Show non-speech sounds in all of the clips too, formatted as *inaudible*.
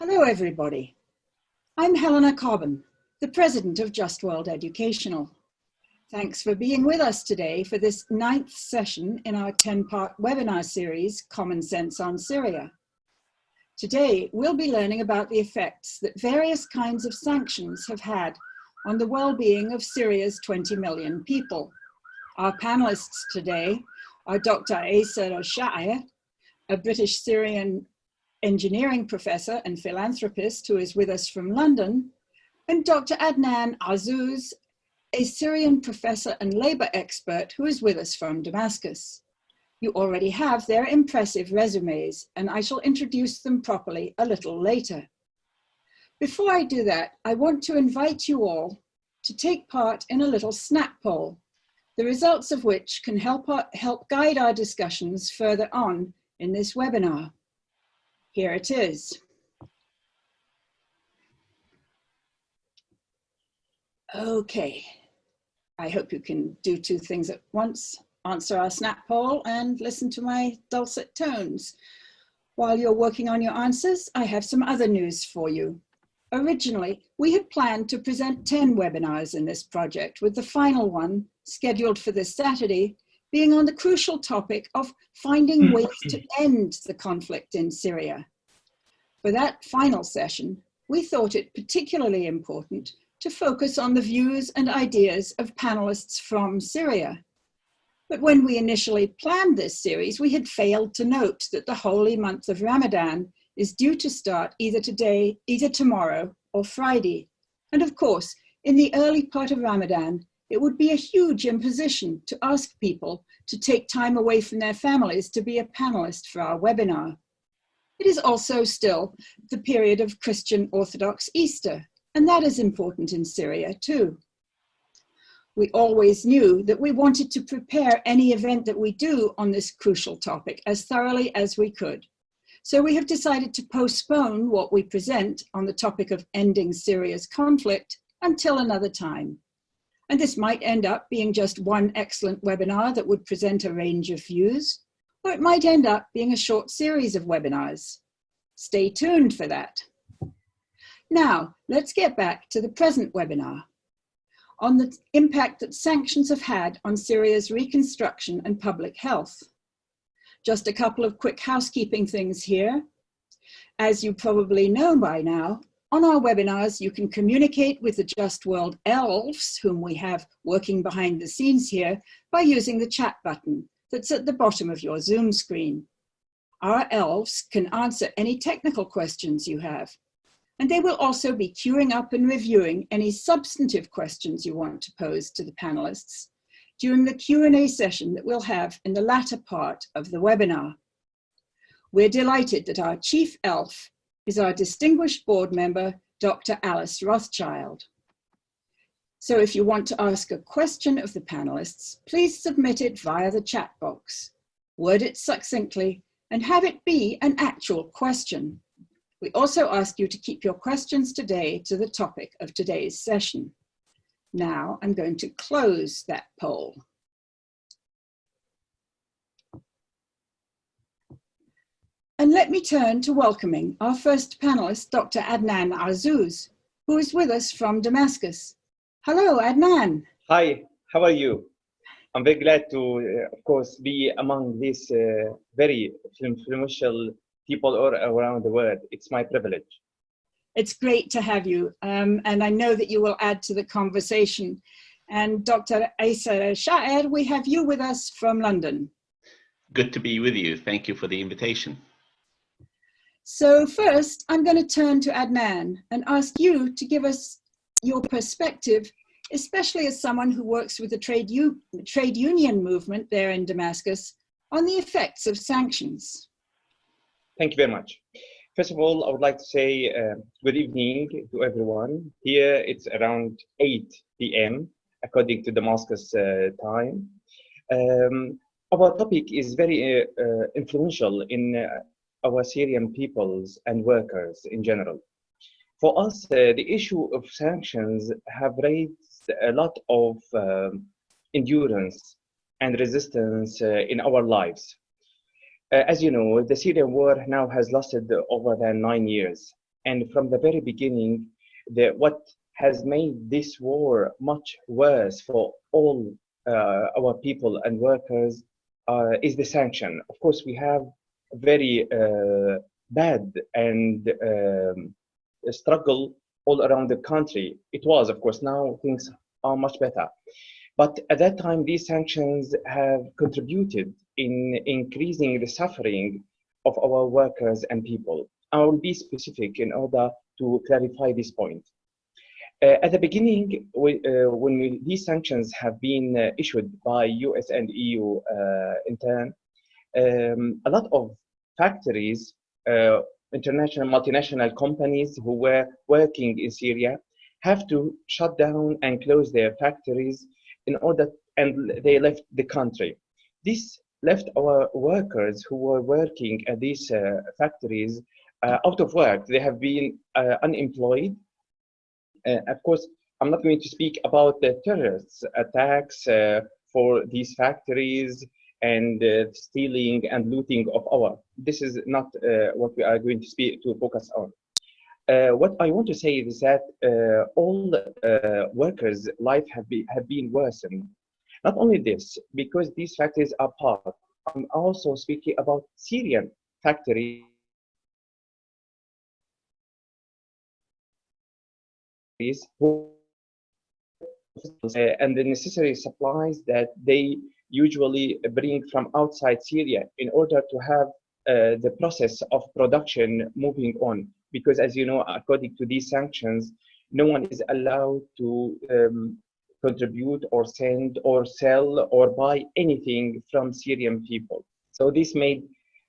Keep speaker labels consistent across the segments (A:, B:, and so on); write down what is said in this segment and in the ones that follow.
A: Hello, everybody. I'm Helena Cobban, the president of Just World Educational. Thanks for being with us today for this ninth session in our 10-part webinar series, Common Sense on Syria. Today, we'll be learning about the effects that various kinds of sanctions have had on the well-being of Syria's 20 million people. Our panelists today are Dr. Asa Roshair, a British Syrian engineering professor and philanthropist who is with us from London, and Dr. Adnan Azzouz, a Syrian professor and labor expert who is with us from Damascus. You already have their impressive resumes, and I shall introduce them properly a little later. Before I do that, I want to invite you all to take part in a little snap poll, the results of which can help, our, help guide our discussions further on in this webinar. Here it is. Okay, I hope you can do two things at once, answer our snap poll and listen to my dulcet tones. While you're working on your answers, I have some other news for you. Originally, we had planned to present 10 webinars in this project, with the final one, scheduled for this Saturday, being on the crucial topic of finding hmm. ways to end the conflict in Syria. For that final session, we thought it particularly important to focus on the views and ideas of panelists from Syria. But when we initially planned this series, we had failed to note that the holy month of Ramadan is due to start either today, either tomorrow or Friday. And of course, in the early part of Ramadan, it would be a huge imposition to ask people to take time away from their families to be a panelist for our webinar. It is also still the period of Christian Orthodox Easter, and that is important in Syria too. We always knew that we wanted to prepare any event that we do on this crucial topic as thoroughly as we could. So we have decided to postpone what we present on the topic of ending Syria's conflict until another time. And this might end up being just one excellent webinar that would present a range of views, or it might end up being a short series of webinars. Stay tuned for that. Now, let's get back to the present webinar on the impact that sanctions have had on Syria's reconstruction and public health. Just a couple of quick housekeeping things here. As you probably know by now, on our webinars, you can communicate with the Just World elves, whom we have working behind the scenes here, by using the chat button that's at the bottom of your Zoom screen. Our elves can answer any technical questions you have, and they will also be queuing up and reviewing any substantive questions you want to pose to the panelists during the Q&A session that we'll have in the latter part of the webinar. We're delighted that our chief elf is our distinguished board member, Dr. Alice Rothchild. So if you want to ask a question of the panelists, please submit it via the chat box. Word it succinctly and have it be an actual question. We also ask you to keep your questions today to the topic of today's session. Now I'm going to close that poll. And let me turn to welcoming our first panelist, Dr. Adnan Azzouz, who is with us from Damascus. Hello, Adnan.
B: Hi, how are you? I'm very glad to, uh, of course, be among these uh, very influential people all around the world. It's my privilege.
A: It's great to have you. Um, and I know that you will add to the conversation. And Dr. Asa Sha'er, we have you with us from London.
C: Good to be with you. Thank you for the invitation.
A: So first, I'm going to turn to Adnan and ask you to give us your perspective, especially as someone who works with the trade, trade union movement there in Damascus, on the effects of sanctions.
B: Thank you very much. First of all, I would like to say uh, good evening to everyone. Here it's around 8 p.m. according to Damascus uh, time. Um, our topic is very uh, uh influential in uh, our Syrian peoples and workers in general. For us, uh, the issue of sanctions have raised a lot of um, endurance and resistance uh, in our lives. Uh, as you know, the Syrian war now has lasted over than nine years. and from the very beginning, the, what has made this war much worse for all uh, our people and workers uh, is the sanction. Of course, we have very uh, bad and um, struggle all around the country. It was, of course, now things are much better. But at that time, these sanctions have contributed in increasing the suffering of our workers and people. I will be specific in order to clarify this point. Uh, at the beginning, we, uh, when we, these sanctions have been uh, issued by US and EU uh, in turn, um, a lot of factories, uh, international multinational companies who were working in Syria have to shut down and close their factories in order, and they left the country. This left our workers who were working at these uh, factories out of work. They have been unemployed uh, of course, I'm not going to speak about the terrorist attacks uh, for these factories and uh, stealing and looting of our. This is not what we are going to speak to focus on. Uh, what I want to say is that uh, all uh, workers' life have, be, have been worsened. Not only this, because these factories are part, I'm also speaking about Syrian factories and the necessary supplies that they usually bring from outside Syria in order to have uh, the process of production moving on. Because as you know, according to these sanctions, no one is allowed to um, contribute or send or sell or buy anything from Syrian people. So this made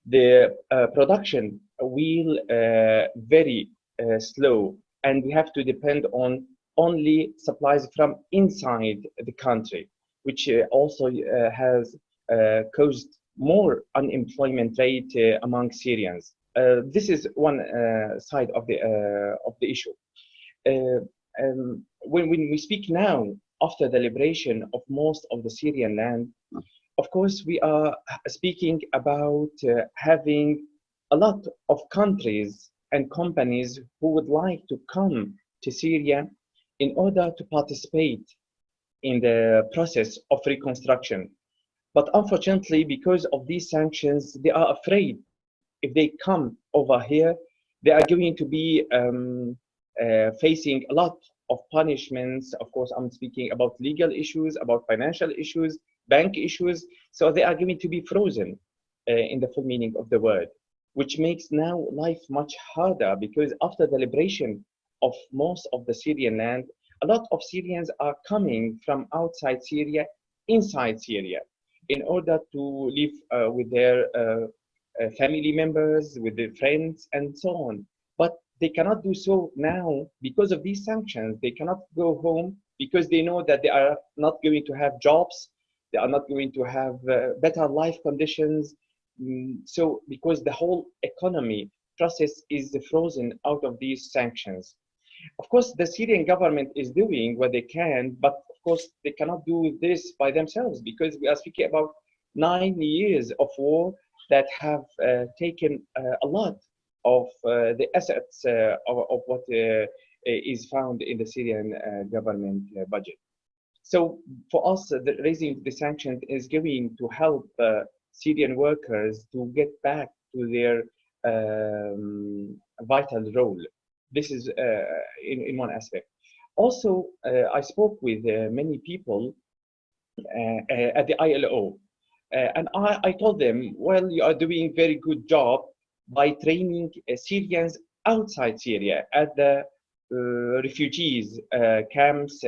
B: the uh, production wheel uh, very uh, slow and we have to depend on only supplies from inside the country, which uh, also uh, has uh, caused more unemployment rate uh, among Syrians. Uh, this is one uh, side of the of the issue. Um, when, when we speak now after the liberation of most of the Syrian land, of course, we are speaking about having a lot of countries and companies who would like to come to Syria in order to participate in the process of reconstruction. But unfortunately, because of these sanctions, they are afraid if they come over here, they are going to be um, uh, facing a lot of punishments. Of course, I'm speaking about legal issues, about financial issues, bank issues. So they are going to be frozen uh, in the full meaning of the word which makes now life much harder because after the liberation of most of the Syrian land, a lot of Syrians are coming from outside Syria inside Syria in order to live uh, with their uh, uh, family members, with their friends, and so on. But they cannot do so now because of these sanctions. They cannot go home because they know that they are not going to have jobs, they are not going to have uh, better life conditions, Mm, so because the whole economy process is frozen out of these sanctions. Of course, the Syrian government is doing what they can, but of course they cannot do this by themselves because we are speaking about nine years of war that have uh, taken uh, a lot of uh, the assets uh, of, of, what uh, is found in the Syrian uh, government budget. So for us, the, raising the sanctions is going to help Syrian workers to get back to their um, vital role. This is uh, in, in one aspect. Also, uh, I spoke with uh, many people at the ILO, and I, I, told them, well, you are doing very good job by training Syrians outside Syria at the refugees camps,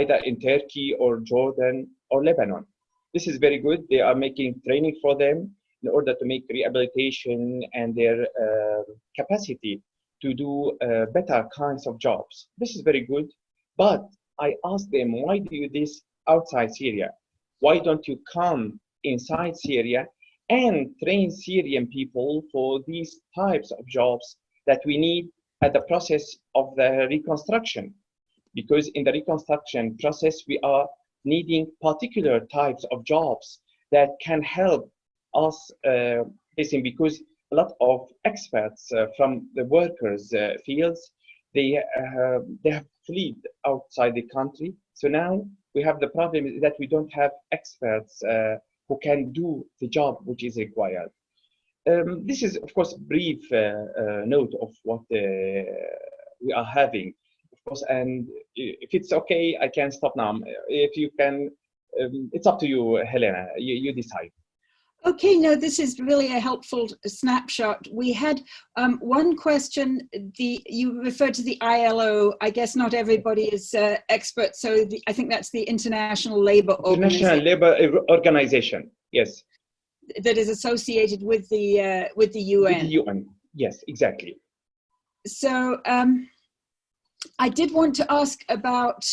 B: either in Turkey or Jordan or Lebanon. This is very good. They are making training for them in order to make rehabilitation and their uh, capacity to do uh, better kinds of jobs. This is very good. But I asked them, why do you do this outside Syria? Why don't you come inside Syria and train Syrian people for these types of jobs that we need at the process of the reconstruction? Because in the reconstruction process, we are needing particular types of jobs that can help us uh, facing because a lot of experts uh, from the workers uh, fields. They uh, they have fled outside the country. So now we have the problem that we don't have experts who can do the job which is required. Um, this is, of course, brief note of what we are having, of course. And if it's okay, I can stop now. If you can, um, it's up to you, Helena. You, you decide.
A: Okay, no, this is really a helpful snapshot. We had um, one question, the you referred to the ILO. I guess not everybody is uh, expert, so the, I think that's the International Labour Organization.
B: International Labour Organization, yes.
A: That is associated with the, uh, with the UN.
B: With the UN, yes, exactly.
A: So um, I did want to ask about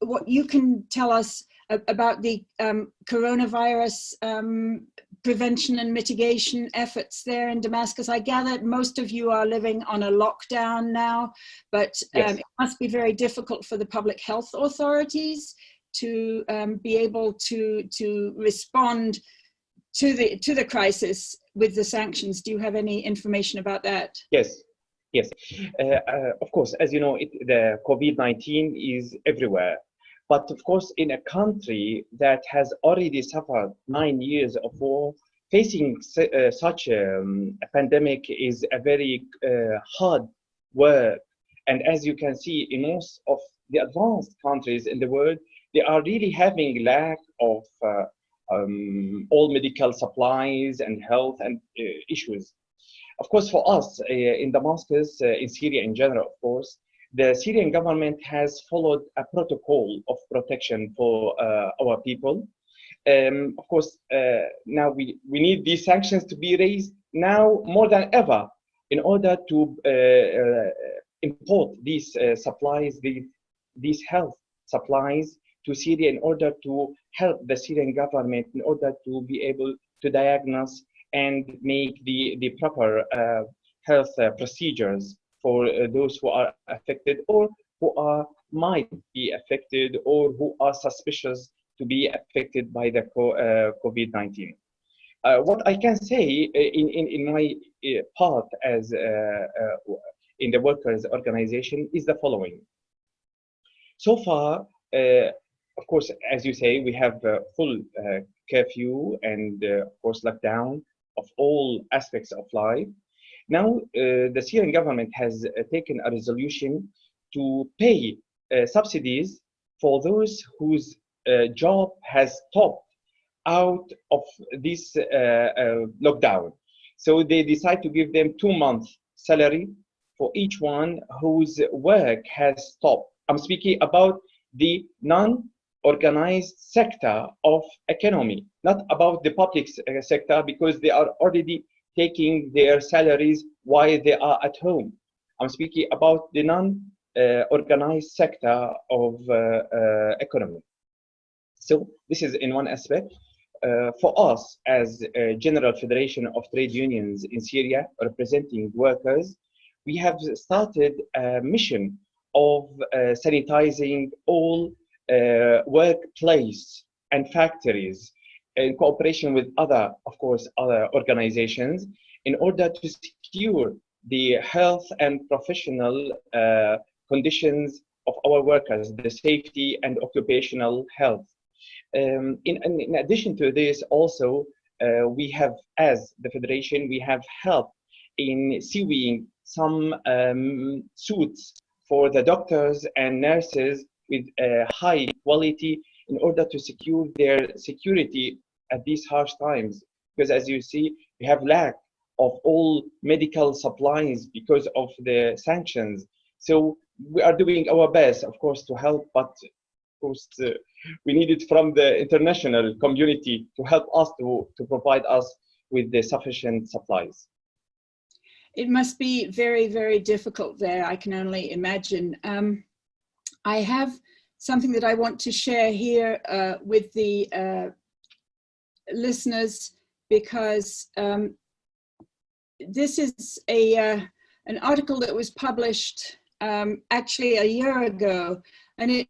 A: what you can tell us about the um, coronavirus um, prevention and mitigation efforts there in Damascus. I gather most of you are living on a lockdown now, but um, yes. it must be very difficult for the public health authorities to um, be able to to respond to the to the crisis with the sanctions. Do you have any information about that?
B: Yes. Yes, uh, uh, of course, as you know, it, the COVID-19 is everywhere. But of course, in a country that has already suffered nine years of war, facing uh, such um, a pandemic is a very uh, hard work. And as you can see, in most of the advanced countries in the world, they are really having lack of uh, um, all medical supplies and health and uh, issues. Of course, for us uh, in Damascus, uh, in Syria in general, of course, the Syrian government has followed a protocol of protection for uh, our people. Um, of course, uh, now we, we need these sanctions to be raised now more than ever in order to uh, uh import these uh, supplies, the, these health supplies to Syria in order to help the Syrian government in order to be able to diagnose and make the, the proper uh, health procedures for uh, those who are affected or who are might be affected or who are suspicious to be affected by the uh, COVID-19. Uh, what I can say uh, in, in, in my uh, part as uh, in the workers organization is the following. So far, of course, as you say, we have full curfew and of course lockdown of all aspects of life. Now, uh, the Syrian government has uh, taken a resolution to pay uh, subsidies for those whose job has stopped out of this lockdown. So they decide to give them two months salary for each one whose work has stopped. I'm speaking about the non-organized sector of economy, not about the public sector because they are already taking their salaries while they are at home. I'm speaking about the non-organized uh, sector of uh, uh, economy. So this is in one aspect. Uh, for us as a General Federation of Trade Unions in Syria, representing workers, we have started a mission of uh, sanitizing all workplace and factories in cooperation with other, of course, other organizations in order to secure the health and professional uh, conditions of our workers, the safety and occupational health. Um, in, in, addition to this, also, uh, we have, as the Federation, we have helped in sewing some um, suits for the doctors and nurses with uh, high quality in order to secure their security at these harsh times. Because as you see, we have lack of all medical supplies because of the sanctions. So we are doing our best, of course, to help, but of course, uh, we need it from the international community to help us to, to provide us with the sufficient supplies.
A: It must be very, very difficult there, I can only imagine. Um, I have something that I want to share here uh, with the uh, listeners because um, this is a uh, an article that was published um, actually a year ago, and it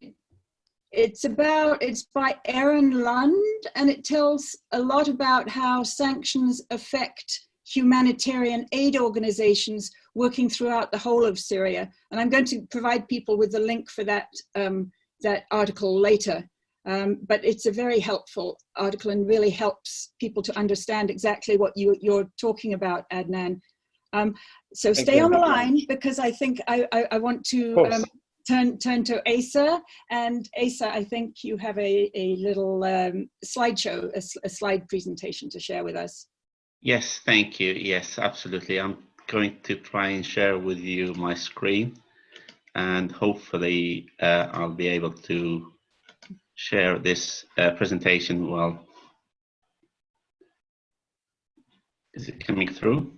A: it's about it's by Aron Lund, and it tells a lot about how sanctions affect humanitarian aid organizations working throughout the whole of Syria. And I'm going to provide people with the link for that, um, that article later. Um, but it's a very helpful article and really helps people to understand exactly what you, you're talking about, Adnan. Um, so
B: Thank
A: stay
B: you
A: on the line because I think I, I, I want to um, turn, turn to Asa. And Asa, I think you have a, a little um, slideshow, a slide presentation to share with us.
C: Yes, thank you. Yes, absolutely. I'm going to try and share with you my screen and hopefully uh, I'll be able to share this uh, presentation well. Is it coming through?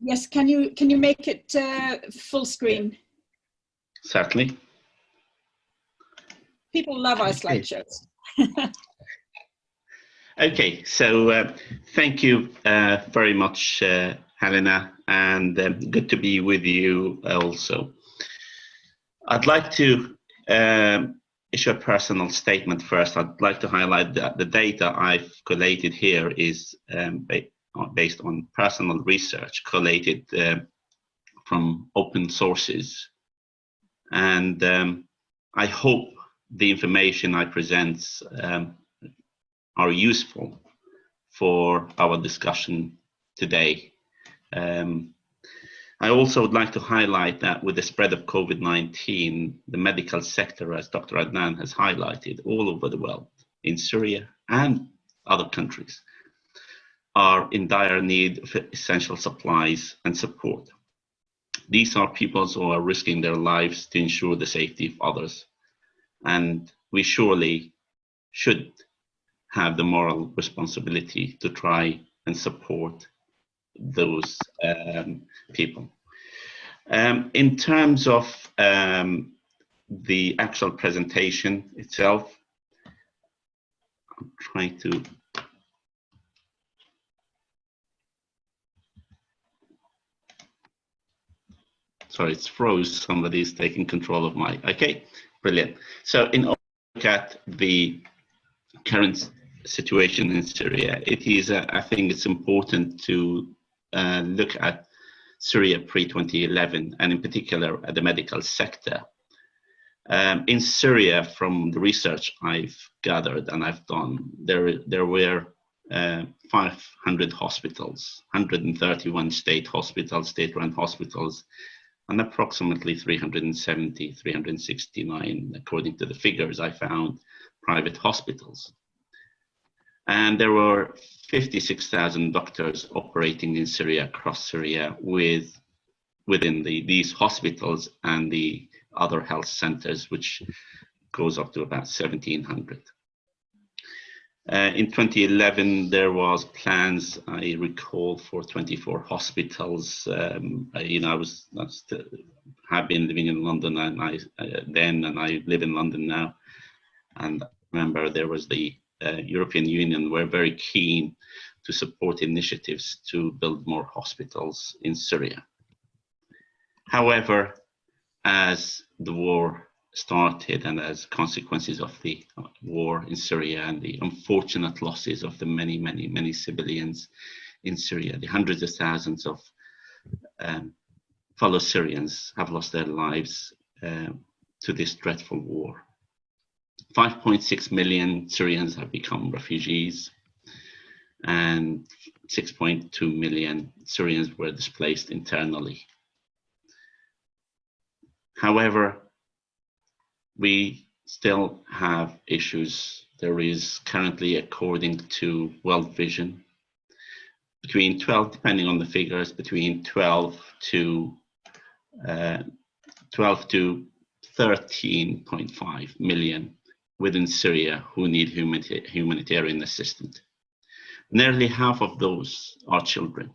A: Yes, can you, can you make it uh, full screen?
C: Certainly.
A: People love our slideshows. *laughs*
C: Okay, so uh, thank you uh, very much, uh, Helena, and um, good to be with you also. I'd like to um, issue a personal statement first. I'd like to highlight that the data I've collated here is um, ba- based on personal research collated uh, from open sources. And um, I hope the information I present um, are useful for our discussion today. Um, I also would like to highlight that with the spread of COVID-19, the medical sector, as Dr. Adnan has highlighted, all over the world, in Syria and other countries, are in dire need of essential supplies and support. These are people who are risking their lives to ensure the safety of others. And we surely should have the moral responsibility to try and support those um, people. Um, in terms of um, the actual presentation itself, I'm trying to sorry, it's froze. Somebody's taking control of my. Okay, brilliant. So in order to look at the current situation in Syria, it is, uh, I think it's important to uh, look at Syria pre-2011 and in particular at the medical sector. Um, in Syria, from the research I've gathered and I've done, there, there were uh, 500 hospitals, 131 state hospitals, state-run hospitals, and approximately 370, 369, according to the figures I found, private hospitals. And there were 56,000 doctors operating in Syria, across Syria, with within the, these hospitals and the other health centers, which goes up to about 1,700. Uh, in 2011, there was plans, I recall, for 24 hospitals. Um, you know, I was, I still, have been living in London and I uh, then, and I live in London now. And I remember there was the uh, European Union were very keen to support initiatives to build more hospitals in Syria. However, as the war started and as consequences of the war in Syria and the unfortunate losses of the many, many, many civilians in Syria, the hundreds of thousands of um, fellow Syrians have lost their lives uh, to this dreadful war. 5.6 million Syrians have become refugees and 6.2 million Syrians were displaced internally. However, we still have issues. There is currently, according to World Vision, between 12, depending on the figures, between 12 to uh, 12 to 13.5 million within Syria who need humanita humanitarian assistance. Nearly half of those are children.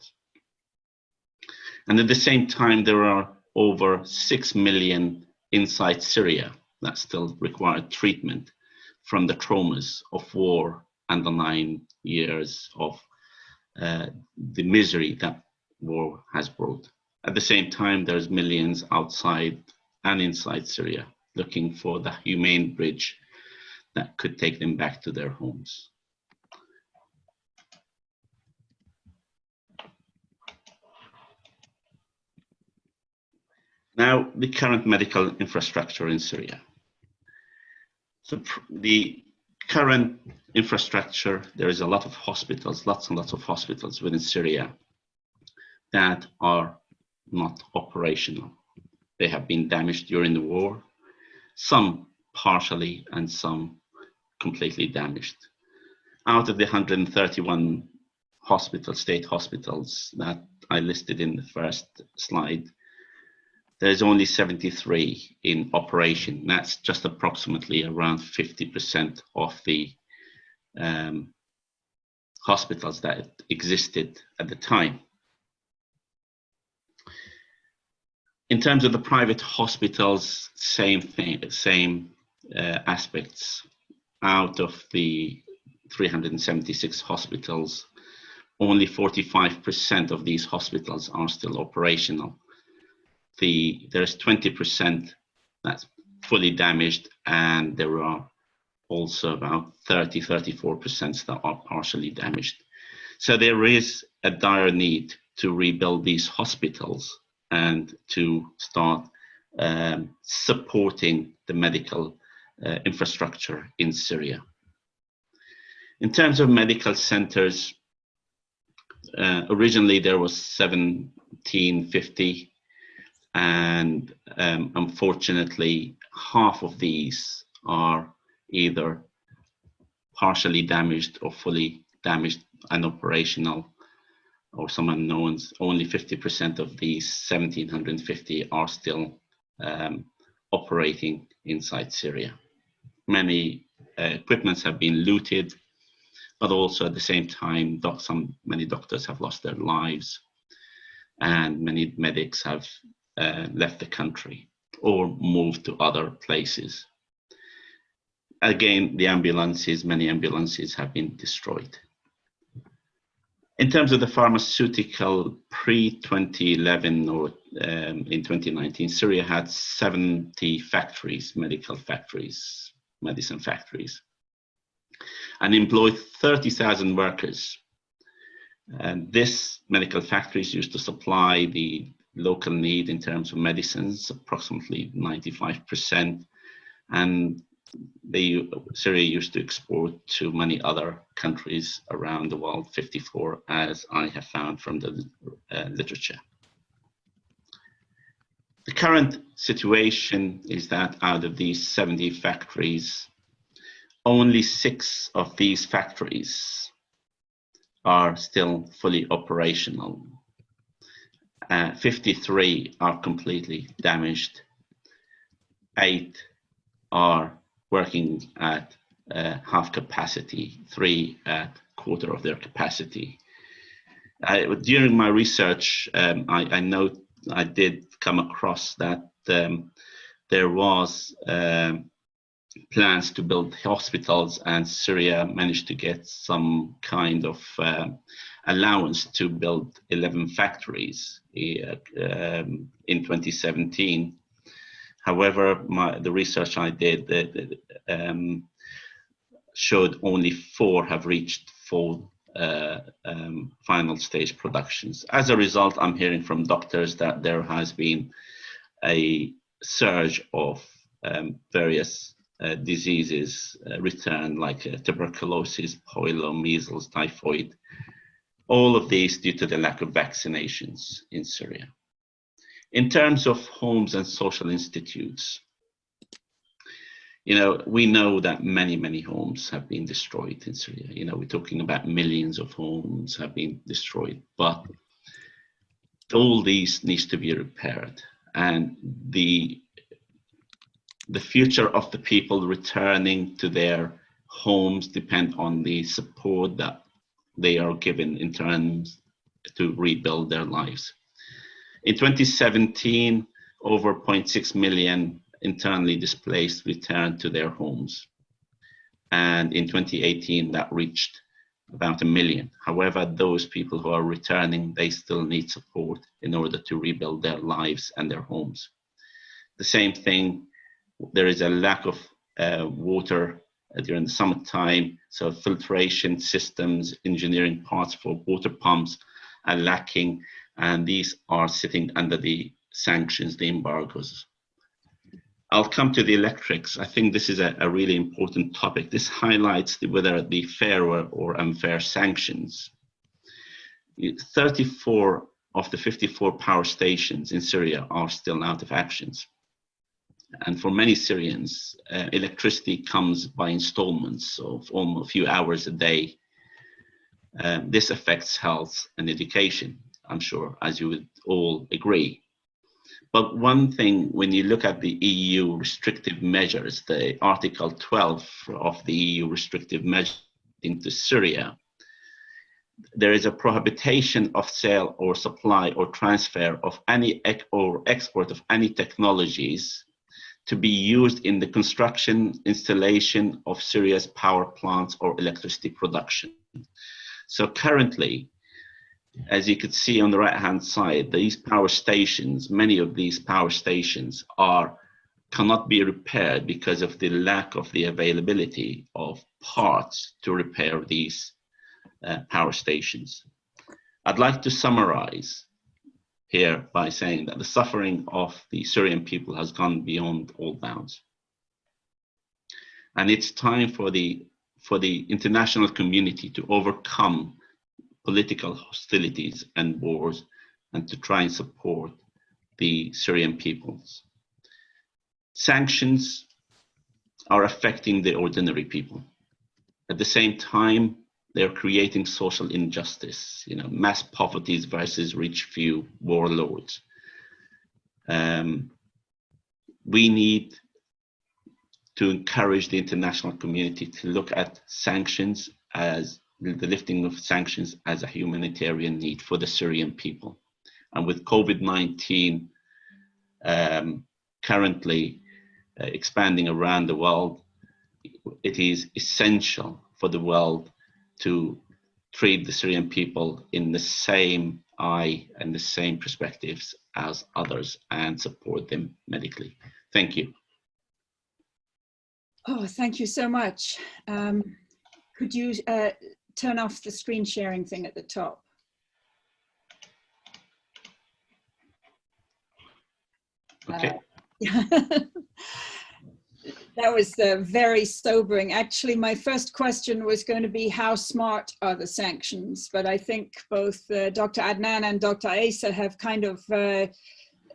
C: And at the same time, there are over 6 million inside Syria that still require treatment from the traumas of war and the nine years of uh, the misery that war has brought. At the same time, there's millions outside and inside Syria looking for the humane bridge that could take them back to their homes. Now, the current medical infrastructure in Syria. So the current infrastructure, there is a lot of hospitals, lots and lots of hospitals within Syria that are not operational. They have been damaged during the war, some partially and some completely damaged. Out of the 131 hospitals, state hospitals that I listed in the first slide, there's only 73 in operation. That's just approximately around 50% of the um, hospitals that existed at the time. In terms of the private hospitals, same thing, same uh, aspects. Out of the 376 hospitals, only 45% of these hospitals are still operational. The, there's 20% that's fully damaged and there are also about 30, 34% that are partially damaged. So there is a dire need to rebuild these hospitals and to start um, supporting the medical uh, infrastructure in Syria. In terms of medical centers, uh, originally there was 1750 and um, unfortunately half of these are either partially damaged or fully damaged and operational or some unknowns, only 50% of these 1750 are still um, operating inside Syria. Many uh, equipments have been looted, but also at the same time, doc some many doctors have lost their lives, and many medics have uh, left the country or moved to other places. Again, the ambulances, many ambulances have been destroyed. In terms of the pharmaceutical pre-2011 or um, in 2019, Syria had 70 factories, medical factories, medicine factories, and employed 30,000 workers. And this medical factories used to supply the local need in terms of medicines, approximately 95%, and they, Syria used to export to many other countries around the world, 54, as I have found from the uh, literature. The current situation is that out of these 70 factories, only six of these factories are still fully operational. Uh, 53 are completely damaged. Eight are working at uh, half capacity, three at quarter of their capacity. during my research, um, I, I know I did come across that um, there was um, plans to build hospitals and Syria managed to get some kind of uh, allowance to build 11 factories uh, um, in 2017 However, my, the research I did um, showed only four have reached full uh, um, final stage productions. As a result, I'm hearing from doctors that there has been a surge of um, various uh, diseases uh, return, like uh, tuberculosis, polio, measles, typhoid, all of these due to the lack of vaccinations in Syria. In terms of homes and social institutes, you know, we know that many, many homes have been destroyed in Syria. You know, we're talking about millions of homes have been destroyed, but all these needs to be repaired. And the the future of the people returning to their homes depend on the support that they are given in terms to rebuild their lives. In 2017, over 0.6 million internally displaced returned to their homes. And in 2018, that reached about a million. However, those people who are returning, they still need support in order to rebuild their lives and their homes. The same thing, there is a lack of uh, water during the summertime, so filtration systems, engineering parts for water pumps are lacking, and these are sitting under the sanctions, the embargoes. I'll come to the electrics. I think this is a, a really important topic. This highlights the, whether the fair or, unfair sanctions. 34 of the 54 power stations in Syria are still out of actions. And for many Syrians, uh, electricity comes by installments of almost a few hours a day. Um, this affects health and education, I'm sure, as you would all agree. But one thing, when you look at the EU restrictive measures, the Article 12 of the EU restrictive measures into Syria, there is a prohibition of sale or supply or transfer of any or export of any technologies to be used in the construction, installation of Syria's power plants or electricity production. So currently, as you could see on the right hand side, these power stations, many of these power stations are cannot be repaired because of the lack of the availability of parts to repair these uh, power stations. I'd like to summarize here by saying that the suffering of the Syrian people has gone beyond all bounds. And it's time for the, for the international community to overcome political hostilities and wars and to try and support the Syrian peoples. Sanctions are affecting the ordinary people. At the same time, they're creating social injustice, you know, mass poverty versus rich few warlords. Um, we need to encourage the international community to look at sanctions as the lifting of sanctions as a humanitarian need for the Syrian people. And with COVID-19 um, currently uh, expanding around the world, it is essential for the world to treat the Syrian people in the same eye and the same perspectives as others and support them medically. Thank you.
A: Oh, thank you so much. Um, could you uh, turn off the screen sharing thing at the top.
C: Okay.
A: Uh, *laughs* that was uh, very sobering. Actually, my first question was going to be how smart are the sanctions? But I think both uh, Dr. Adnan and Dr. Asa have kind of uh,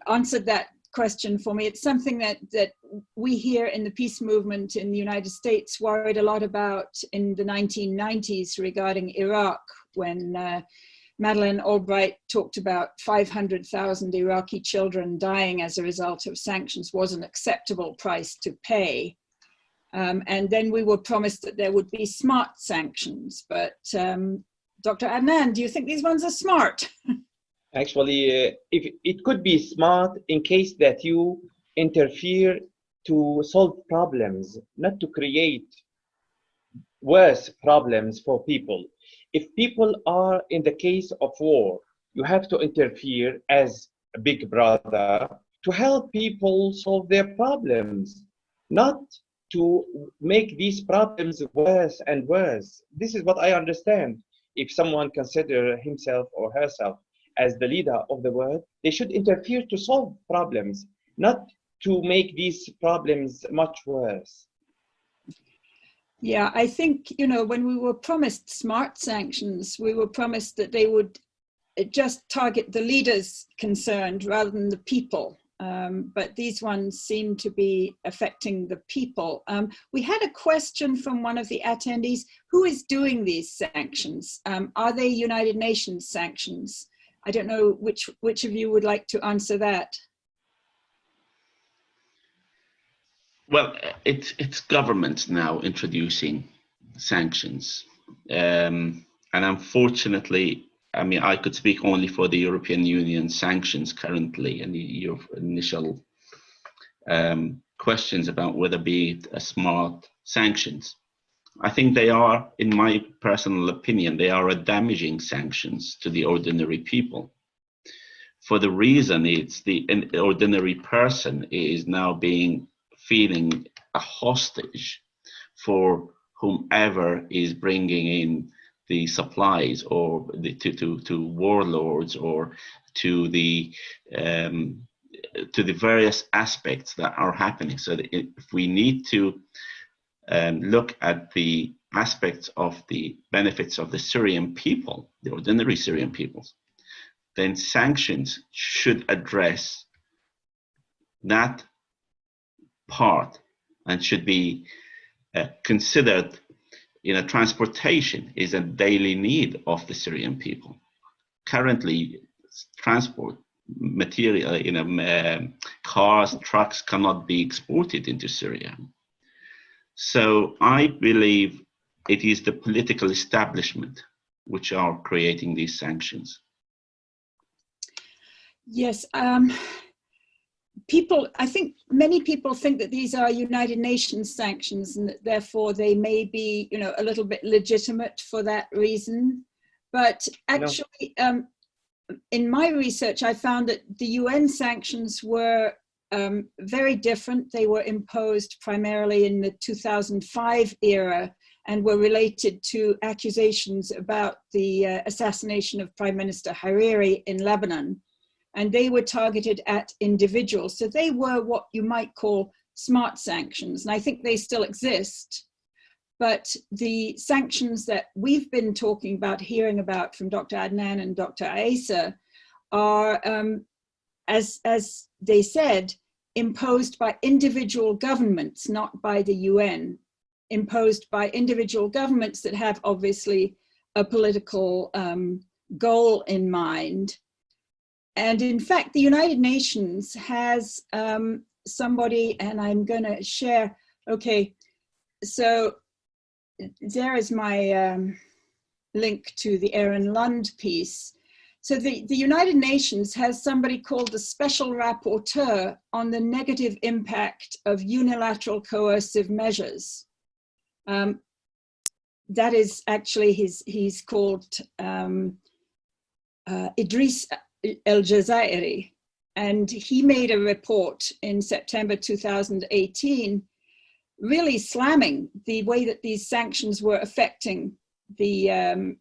A: answered that question for me. It's something that, that we here in the peace movement in the United States worried a lot about in the 1990s regarding Iraq when uh, Madeleine Albright talked about 500,000 Iraqi children dying as a result of sanctions was an acceptable price to pay. Um, and then we were promised that there would be smart sanctions. But um, Dr. Adnan, do you think these ones are smart? *laughs*
B: actually uh, if it could be smart in case that you interfere to solve problems not to create worse problems for people. If people are in the case of war you have to interfere as a big brother to help people solve their problems not to make these problems worse and worse. This is what i understand. If someone consider himself or herself as the leader of the world, they should interfere to solve problems, not to make these problems much worse.
A: Yeah, I think, you know, when we were promised smart sanctions, we were promised that they would uh, just target the leaders concerned rather than the people. Um, but these ones seem to be affecting the people. Um, we had a question from one of the attendees, who is doing these sanctions? Um, are they United Nations sanctions? I don't know which, which of you would like to answer that.
C: Well, it's, it's governments now introducing sanctions. Um, and unfortunately, I mean, I could speak only for the European Union sanctions currently and your initial um, questions about whether be a smart sanctions. I think they are, in my personal opinion, they are a damaging sanctions to the ordinary people. For the reason it's the ordinary person is now being feeling a hostage for whomever is bringing in the supplies or the, to, to, to warlords or to the um, to the various aspects that are happening. So if we need to um, look at the aspects of the benefits of the Syrian people, the ordinary Syrian peoples, then sanctions should address that part and should be uh, considered you know transportation is a daily need of the syrian people. Currently transport material you know um, cars trucks cannot be exported into syria so i believe it is the political establishment which are creating these sanctions
A: yes um people, I think many people think that these are United Nations sanctions and that therefore they may be, you know, a little bit legitimate for that reason. But actually, no. um, in my research, I found that the UN sanctions were um, very different. They were imposed primarily in the 2005 era and were related to accusations about the uh, assassination of Prime Minister Hariri in Lebanon and they were targeted at individuals. So they were what you might call smart sanctions, and I think they still exist. But the sanctions that we've been talking about, hearing about from Dr. Adnan and Dr. Aisa are, um, as, as they said, imposed by individual governments, not by the UN, imposed by individual governments that have obviously a political um, goal in mind and in fact, the United Nations has um, somebody, and I'm going to share, okay, so there is my um, link to the Aron Lund piece. So the, the United Nations has somebody called the Special Rapporteur on the negative impact of unilateral coercive measures. Um, that is actually his, he's called um, uh, Idris El Jazairy. And he made a report in September 2018, really slamming the way that these sanctions were affecting the, um,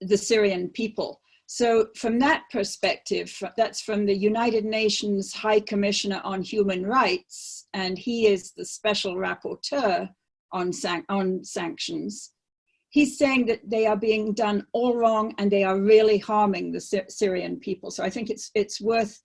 A: the Syrian people. So from that perspective, that's from the United Nations High Commissioner on Human Rights, and he is the special rapporteur on, san on sanctions he's saying that they are being done all wrong and they are really harming the Syrian people. So I think it's, it's worth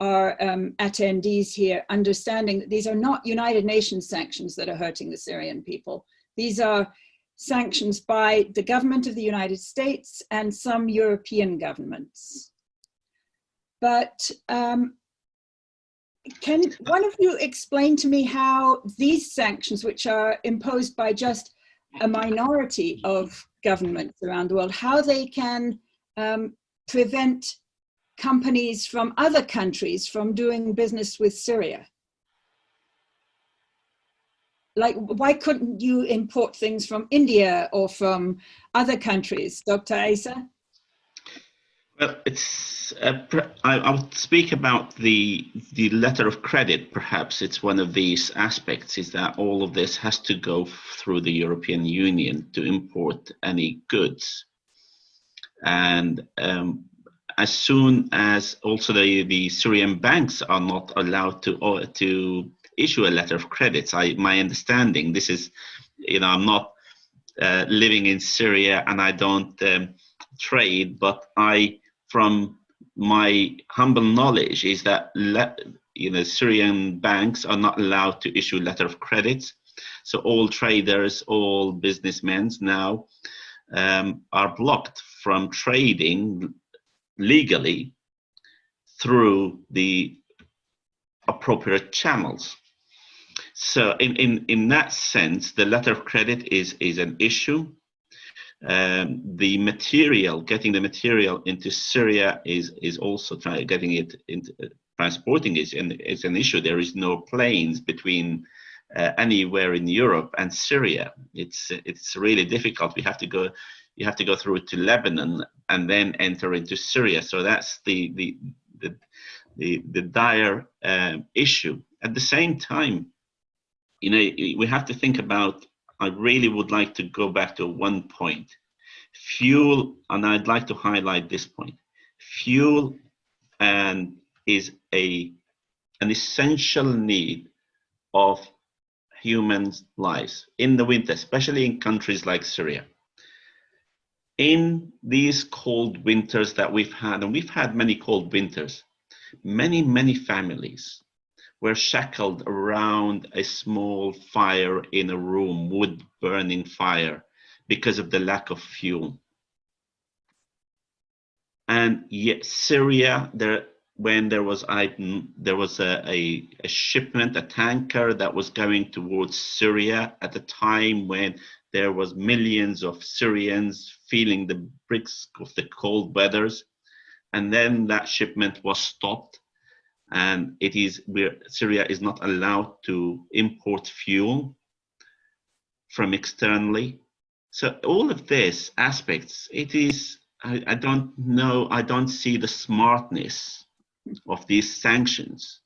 A: our um, attendees here understanding that these are not United Nations sanctions that are hurting the Syrian people. These are sanctions by the government of the United States and some European governments. But um, can one of you explain to me how these sanctions, which are imposed by just a minority of governments around the world, how they can um, prevent companies from other countries from doing business with Syria. Like, why couldn't you import things from India or from other countries, Dr. Asa?
C: Well, it's. Uh, I, I would speak about the the letter of credit. Perhaps it's one of these aspects. Is that all of this has to go through the European Union to import any goods, and um, as soon as also the the Syrian banks are not allowed to uh, to issue a letter of credits. I my understanding. This is, you know, I'm not uh, living in Syria and I don't um, trade, but I from my humble knowledge is that you know Syrian banks are not allowed to issue letter of credit. So all traders, all businessmen now um, are blocked from trading legally through the appropriate channels. So in, in, in that sense, the letter of credit is, is an issue um, the material, getting the material into Syria is is also trying getting it into uh, transporting is an is an issue. There is no planes between uh, anywhere in Europe and Syria. It's it's really difficult. We have to go you have to go through to Lebanon and then enter into Syria. So that's the the the the, the dire uh, issue. At the same time, you know, we have to think about I really would like to go back to one point. Fuel, and I'd like to highlight this point. Fuel and is a an essential need of human lives in the winter, especially in countries like Syria. In these cold winters that we've had, and we've had many cold winters, many, many families were shackled around a small fire in a room, wood burning fire, because of the lack of fuel. And yet Syria, there when there was I there was a, a, a, shipment, a tanker that was going towards Syria at a time when there was millions of Syrians feeling the bricks of the cold weathers, and then that shipment was stopped, and it is where Syria is not allowed to import fuel from externally. So all of this aspects, it is I, I don't know, I don't see the smartness of these sanctions.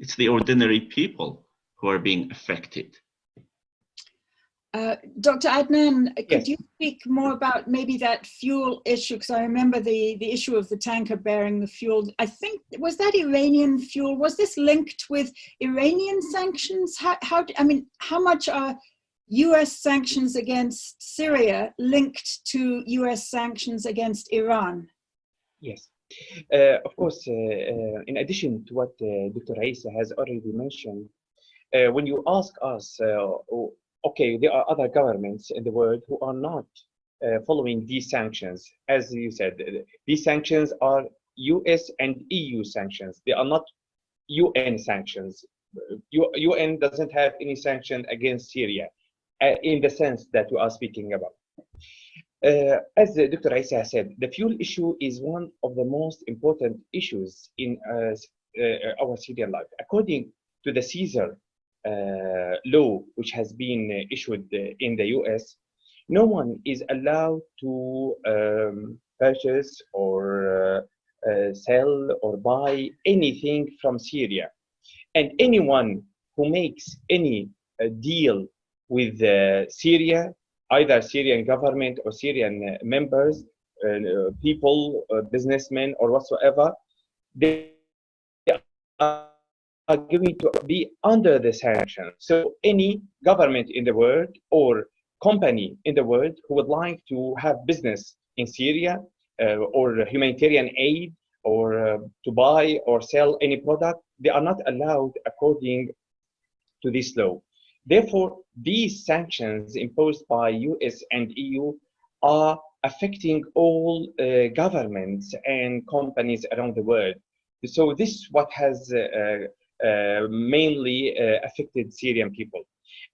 C: It's the ordinary people who are being affected.
A: Uh, Dr. Adnan, could
B: Yes.
A: you speak more about maybe that fuel issue? Because I remember the, the issue of the tanker bearing the fuel. I think, was that Iranian fuel? Was this linked with Iranian sanctions? How, how I mean, how much are US sanctions against Syria linked to US sanctions against Iran?
B: Yes. Uh, of course, uh, uh, in addition to what uh, Dr. Isa has already mentioned, uh, when you ask us, okay, there are other governments in the world who are not uh, following these sanctions. As you said, uh, these sanctions are US and EU sanctions. They are not UN sanctions. UN doesn't have any sanction against Syria uh, in the sense that we are speaking about. Uh, as uh, Dr. Isa said, the fuel issue is one of the most important issues in uh, uh, our Syrian life. According to the Caesar uh, law, which has been uh, issued uh, in the US, no one is allowed to um, purchase or uh, uh, sell or buy anything from Syria. And anyone who makes any uh, deal with uh, Syria either Syrian government or Syrian uh, members, uh, uh, people, uh, businessmen, or whatsoever, they are are going to be under the sanctions. So any government in the world or company in the world who would like to have business in Syria uh, or humanitarian aid or uh, to buy or sell any product, they are not allowed according to this law. Therefore, these sanctions imposed by US and EU are affecting all uh, governments and companies around the world. So this is what has uh, uh, mainly uh, affected Syrian people.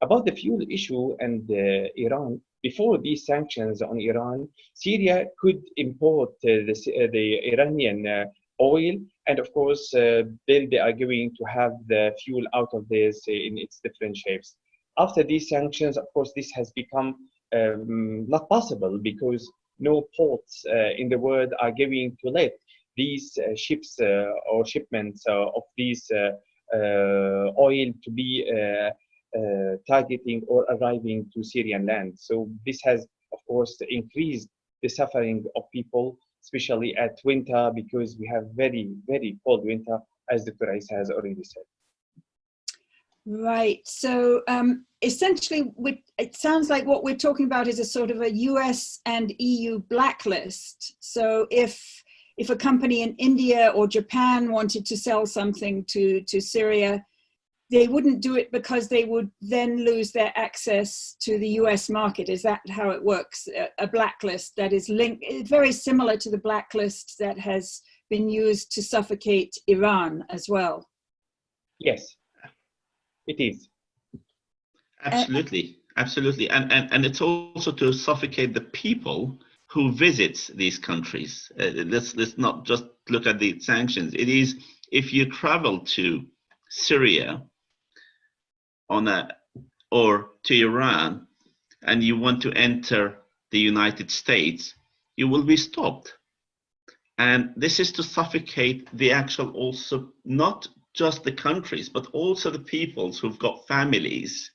B: About the fuel issue and uh, Iran, before these sanctions on Iran, Syria could import uh, the, uh, the Iranian uh, oil, and of course, uh, then they are going to have the fuel out of this in its different shapes. After these sanctions, of course, this has become um, not possible because no ports uh, in the world are going to let these uh, ships uh, or shipments uh, of these uh, uh, oil to be uh, uh, targeting or arriving to Syrian land. So this has, of course, increased the suffering of people, especially at winter, because we have very, very cold winter, as Dr. Isa has already said.
A: Right. So um, essentially, it sounds like what we're talking about is a sort of a US and EU blacklist. So if if a company in India or Japan wanted to sell something to, to Syria, they wouldn't do it because they would then lose their access to the US market. Is that how it works? A, a blacklist that is linked, very similar to the blacklist that has been used to suffocate Iran as well.
B: Yes, it is.
C: Absolutely, absolutely, and and and it's also to suffocate the people who visits these countries. Uh, let's let's not just look at the sanctions. It is if you travel to Syria on a or to Iran and you want to enter the United States, you will be stopped. And this is to suffocate the actual also not just the countries, but also the peoples who've got families,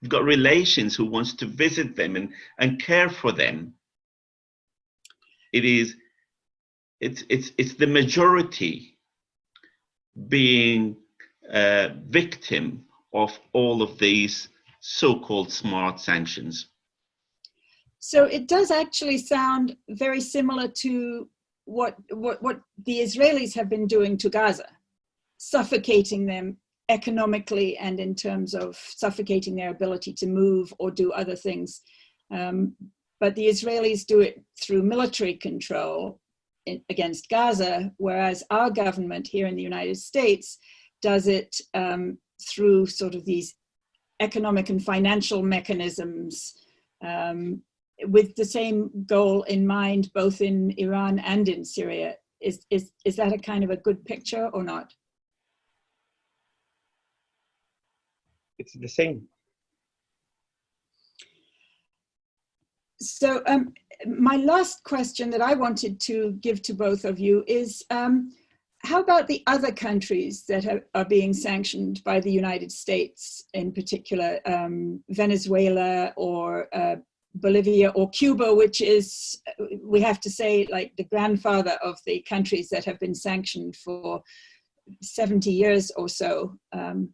C: who've got relations who wants to visit them and, and care for them. It is it's it's it's the majority being a victim of all of these so-called smart sanctions?
A: So it does actually sound very similar to what, what, what the Israelis have been doing to Gaza, suffocating them economically and in terms of suffocating their ability to move or do other things. Um, but the Israelis do it through military control in, against Gaza, whereas our government here in the United States does it um, through sort of these economic and financial mechanisms um, with the same goal in mind, both in Iran and in Syria. Is, is, is that a kind of a good picture or not?
B: It's the same.
A: So um, my last question that I wanted to give to both of you is, um, how about the other countries that are, are, being sanctioned by the United States, in particular um, Venezuela or uh, Bolivia or Cuba, which is, we have to say, like the grandfather of the countries that have been sanctioned for 70 years or so, um,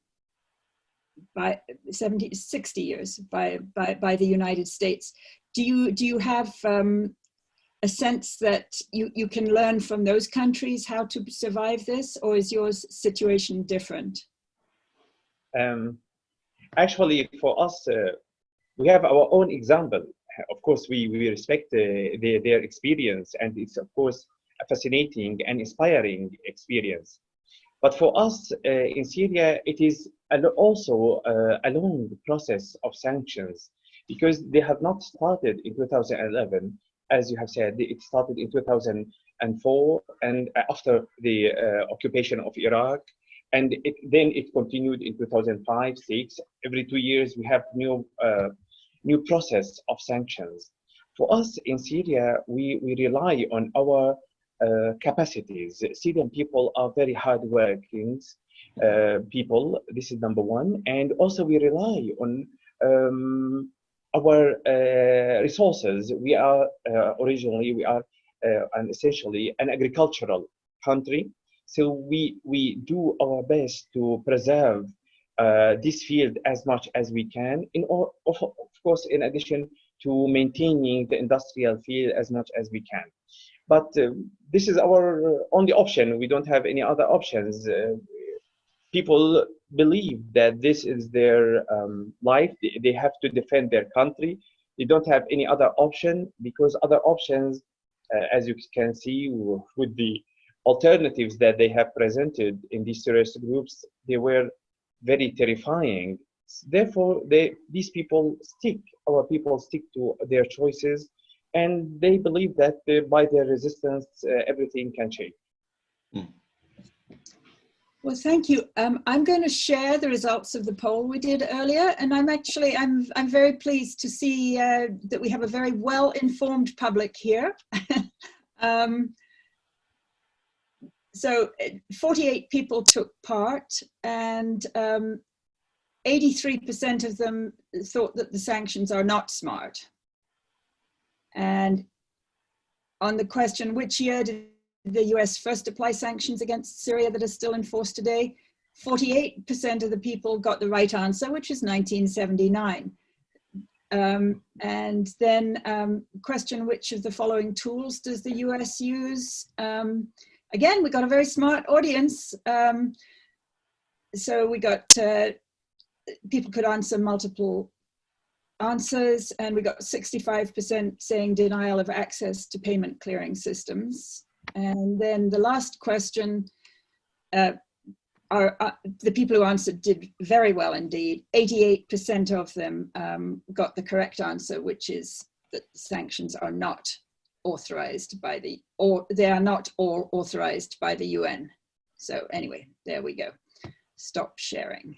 A: by 70, 60 years by, by, by the United States. Do you, do you have um, a sense that you, you can learn from those countries how to survive this, or is your situation different?
B: Um, actually, for us, uh, we have our own example. Of course, we, we respect uh, their, their experience, and it's, of course, a fascinating and inspiring experience. But for us uh, in Syria, it is also uh, a long process of sanctions because they have not started in 2011 as you have said, it started in 2004 and after the uh, occupation of Iraq. And it, then it continued in 2005, six. Every two years, we have new, uh, new process of sanctions. For us in Syria, we, we rely on our uh, capacities. Syrian people are very hard hardworking uh, people. This is number one. And also we rely on um, our uh, resources. We are uh, originally, we are uh, an essentially an agricultural country. So we, we do our best to preserve uh, this field as much as we can, in of, of course, in addition to maintaining the industrial field as much as we can. But uh, this is our only option. We don't have any other options. Uh, people believe that this is their um, life. They, have to defend their country. They don't have any other option because other options, uh, as you can see with the alternatives that they have presented in these terrorist groups, they were very terrifying. Therefore, they, these people stick, our people stick to their choices, and they believe that uh, by their resistance, uh, everything can change. Mm.
A: Well, thank you. Um, I'm going to share the results of the poll we did earlier, and I'm actually I'm I'm very pleased to see uh, that we have a very well-informed public here. *laughs* um, so, 48 people took part, and 83% um, of them thought that the sanctions are not smart. And on the question, which year did the US first apply sanctions against Syria that are still in force today, 48% of the people got the right answer, which is 1979. Um, and then um, question which of the following tools does the US use? Um, again, we got a very smart audience. Um, so we got, uh, people could answer multiple answers and we got 65% saying denial of access to payment clearing systems. And then the last question, uh, are, uh, the people who answered did very well indeed. 88% of them um, got the correct answer, which is that sanctions are not authorized by the, or they are not all authorized by the UN. So anyway, there we go. Stop sharing.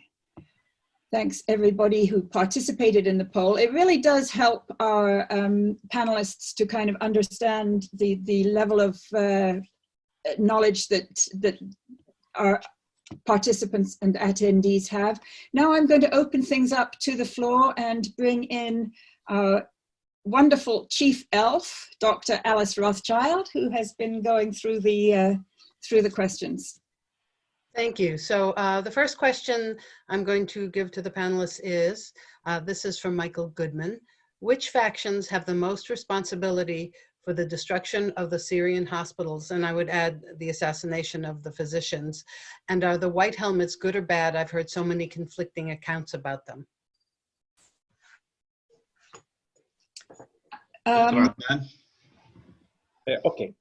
A: Thanks everybody who participated in the poll. It really does help our um, panelists to kind of understand the, the level of uh, knowledge that, that our participants and attendees have. Now I'm going to open things up to the floor and bring in our wonderful chief elf, Dr. Alice Rothchild, who has been going through the, uh, through the questions.
D: Thank you. So uh, the first question I'm going to give to the panelists is, uh, this is from Michael Goodman. Which factions have the most responsibility for the destruction of the Syrian hospitals? And I would add the assassination of the physicians. And are the white helmets good or bad? I've heard so many conflicting accounts about them.
A: Um,
C: Adnan?
B: Uh, okay.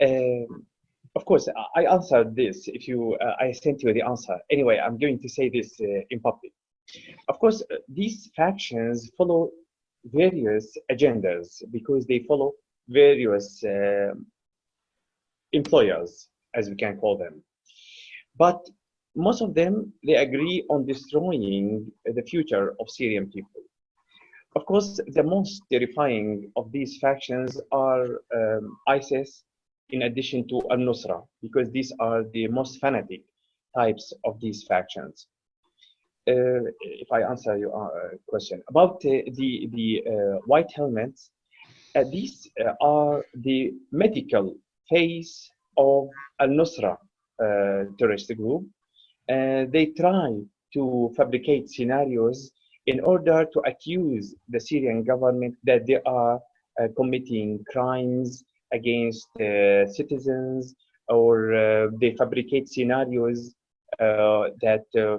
B: Um, of course, I- answered this. If you, uh, I sent you the answer. Anyway, I'm going to say this uh, in public. Of course, uh, these factions follow various agendas because they follow various um employers, as we can call them. But most of them, they agree on destroying the future of Syrian people. Of course, the most terrifying of these factions are um, ISIS, in addition to al-Nusra, because these are the most fanatic types of these factions. Uh, if I answer your uh, question about uh, the the uh, white helmets, uh, these uh, are the medical phase of al-Nusra uh, terrorist group. They try to fabricate scenarios in order to accuse the Syrian government that they are committing crimes against uh, citizens or uh, they fabricate scenarios uh, that uh,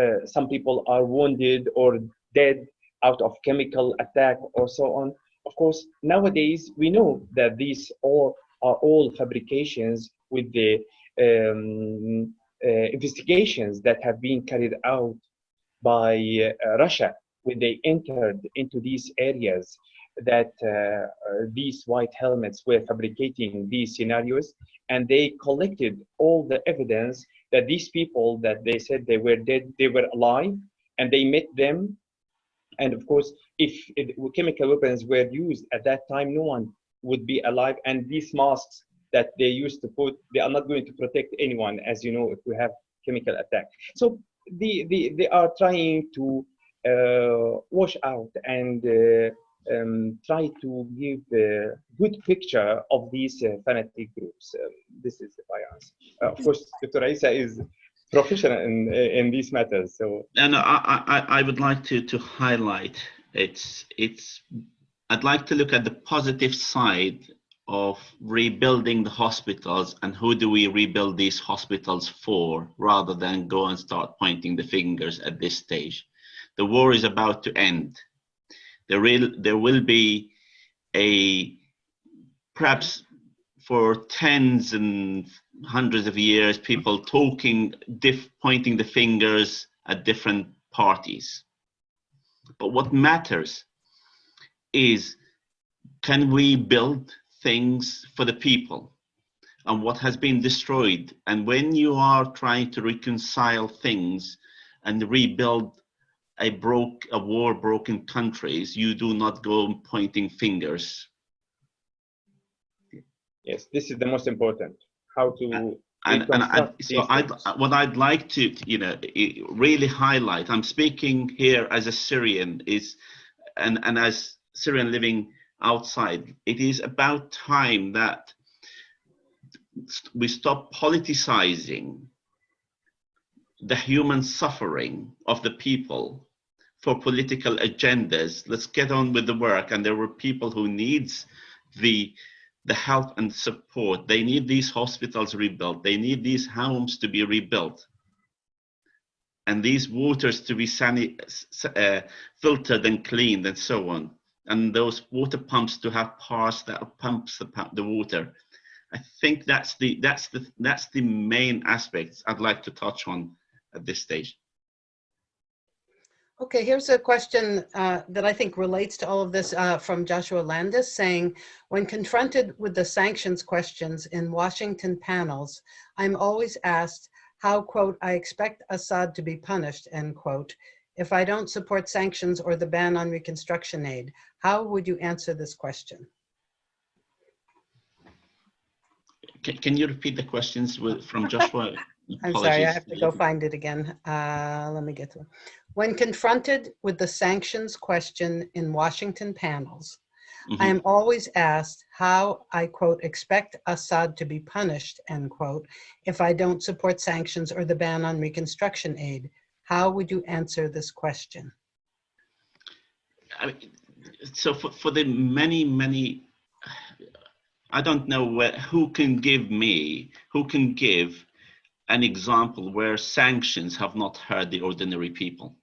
B: uh, some people are wounded or dead out of chemical attack or so on. Of course, nowadays we know that these all are all fabrications with the um, investigations that have been carried out by Russia when they entered into these areas that uh, uh, these white helmets were fabricating these scenarios and they collected all the evidence that these people that they said they were dead they were alive and they met them. And of course if it, chemical weapons were used at that time no one would be alive. And these masks that they used to put they are not going to protect anyone as you know if we have chemical attack. So the, the they are trying to uh, wash out and uh, um, try to give a good picture of these uh, fanatic groups. Um, this is my answer. Uh, of course, Dr. Isa is professional in, in these matters. So
C: And I, I, I would like to, to highlight it's, it's, I'd like to look at the positive side of rebuilding the hospitals and who do we rebuild these hospitals for rather than go and start pointing the fingers at this stage. The war is about to end. There will, there will be a perhaps for tens and hundreds of years people talking diff, pointing the fingers at different parties. But what matters is can we build things for the people? And what has been destroyed? And when you are trying to reconcile things and rebuild a broke a war broken countries you do not go pointing fingers
B: yes, this is the most important. How to
C: and, and I,
B: reconstruct
C: so I,
B: things.
C: what I'd like to, you know, really highlight, I'm speaking here as a Syrian is, and, and as Syrian living outside, it is about time that we stop politicizing the human suffering of the people for political agendas. Let's get on with the work. And there were people who needs the the help and support. They need these hospitals rebuilt. They need these homes to be rebuilt. And these waters to be sani- uh, filtered and cleaned and so on. And those water pumps to have parts that pumps the, the water. I think that's the that's the that's the main aspects I'd like to touch on at this stage.
D: Okay, here's a question uh, that I think relates to all of this uh, from Joshua Landis saying, when confronted with the sanctions questions in Washington panels, I'm always asked how, quote, I expect Assad to be punished, end quote, if I don't support sanctions or the ban on reconstruction aid. How would you answer this question?
C: Can, can you repeat the questions with, from *laughs* Joshua?
D: I'm sorry, I have to go find it again. Uh, let me get to it. When confronted with the sanctions question in Washington panels,
C: Mhm.
D: I am always asked how I, quote, expect Assad to be punished, end quote, if I don't support sanctions or the ban on reconstruction aid. How would you answer this question?
C: I mean, so for, for the many, many, I don't know where, who can give me, who can give an example where sanctions have not hurt the ordinary people.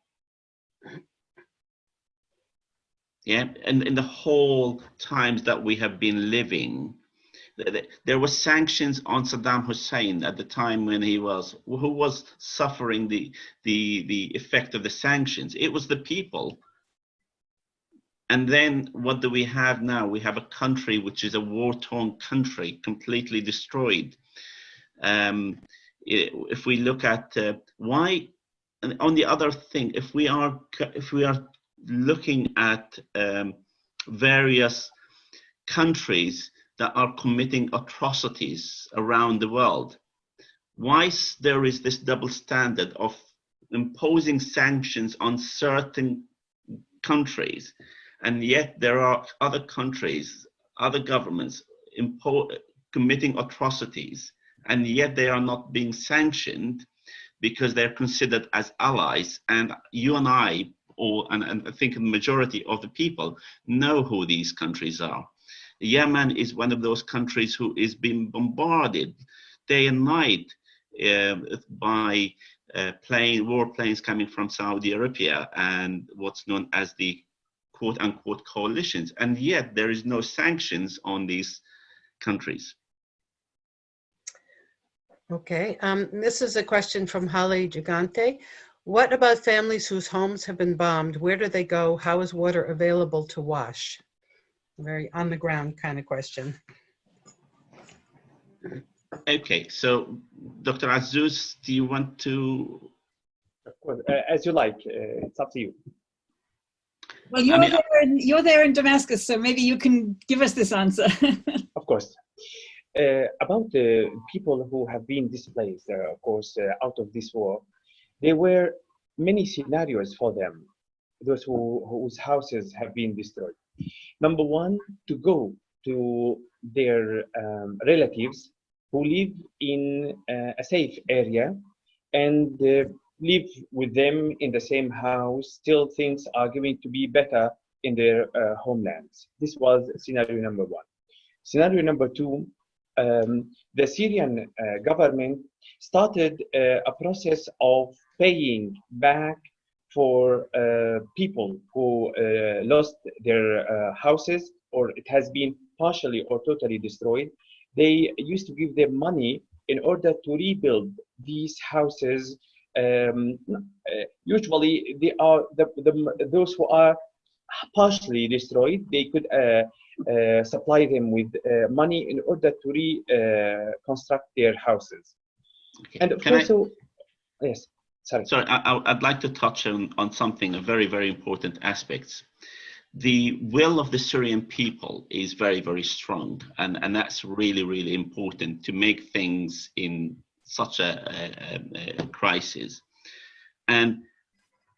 C: Yeah, and in the whole times that we have been living, th- th- there were sanctions on Saddam Hussein at the time when he was, who was suffering the, the, the effect of the sanctions. It was the people and then what do we have now? We have a country which is a war-torn country, completely destroyed. Um, if we look at uh, why, and on the other thing, if we are if we are looking at um, various countries that are committing atrocities around the world, why there is this double standard of imposing sanctions on certain countries and yet there are other countries, other governments committing atrocities, and yet they are not being sanctioned because they're considered as allies. And you and I, or and, and I think the majority of the people know who these countries are. Yemen is one of those countries who is being bombarded day and night uh, by uh, plane warplanes coming from Saudi Arabia and what's known as the quote unquote coalitions, and yet there is no sanctions on these countries.
D: Okay, um, this is a question from Holly Gigante. What about families whose homes have been bombed? Where do they go? How is water available to wash? Very on the ground kind of question.
C: Okay, so Dr. Azuz, do you want to?
B: Of course, uh, as you like, uh, it's up to you.
A: Well, you're,
C: mean,
A: there in, you're there in Damascus, so maybe you can give us this answer. *laughs*
B: Of course. Uh, about the people who have been displaced, uh, of course, uh, out of this war, there were many scenarios for them, those who, whose houses have been destroyed. Number one, to go to their um, relatives who live in uh, a safe area and uh, live with them in the same house till things are going to be better in their uh, homelands. This was scenario number one. Scenario number two, um, the Syrian uh, government started uh, a process of paying back for uh, people who uh, lost their houses or it has been partially or totally destroyed. They used to give them money in order to rebuild these houses. Um, uh, usually, they are the, the, those who are partially destroyed. They could uh, uh, supply them with money in order to reconstruct their houses.
C: Okay.
B: And
C: Can I-
B: also, yes, sorry.
C: Sorry, I, I- I'd like to touch on, on something, a very, very important aspects. The will of the Syrian people is very, very strong, and, and that's really, really important to make things in such a, a, a crisis. And